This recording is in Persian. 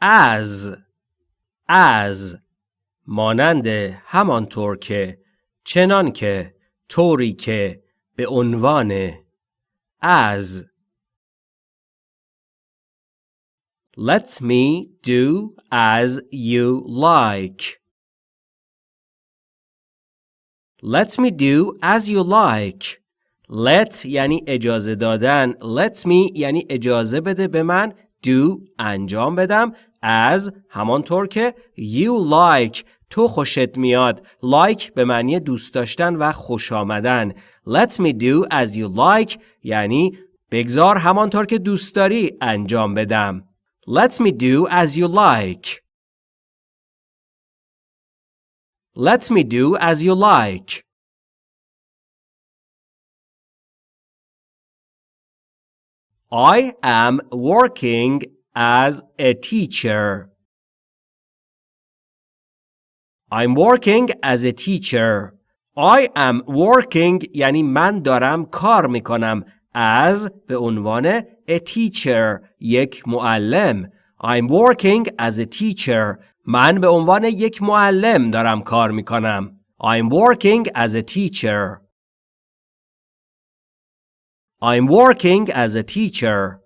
as as مانند همانطور که چنان که طوری که به عنوان as Let me do as you like. Let me do as you like. Let یعنی اجازه دادن. Let me یعنی اجازه بده به من do انجام بدم as همانطور که you like تو خوشت میاد like به معنی دوست داشتن و خوش آمدن let me do as you like یعنی بگذار همانطور که دوست داری انجام بدم Let me do as you like. Let me do as you like. I am working as a teacher. I'm working as a teacher. I am working یعنی من دارم کار می‌کنم as به عنوان a teacher یک معلم I'm working as a teacher من به عنوان یک معلم دارم کار می‌کنم I'm working as a teacher I'm working as a teacher